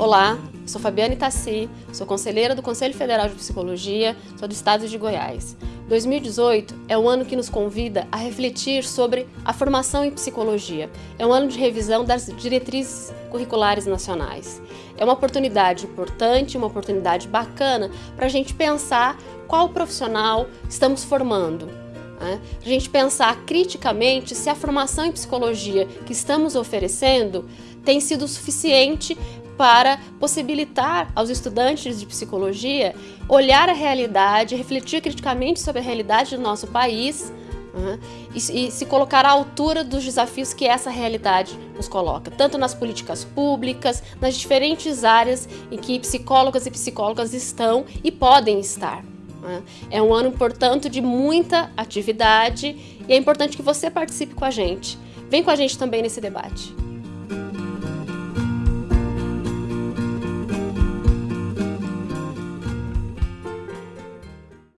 Olá, sou Fabiane Tassi, sou conselheira do Conselho Federal de Psicologia, sou do estado de Goiás. 2018 é o ano que nos convida a refletir sobre a formação em psicologia. É um ano de revisão das diretrizes curriculares nacionais. É uma oportunidade importante, uma oportunidade bacana para a gente pensar qual profissional estamos formando. Né? A gente pensar criticamente se a formação em psicologia que estamos oferecendo tem sido suficiente para possibilitar aos estudantes de psicologia olhar a realidade, refletir criticamente sobre a realidade do nosso país uhum, e, e se colocar à altura dos desafios que essa realidade nos coloca, tanto nas políticas públicas, nas diferentes áreas em que psicólogas e psicólogas estão e podem estar. É um ano, portanto, de muita atividade e é importante que você participe com a gente. Vem com a gente também nesse debate.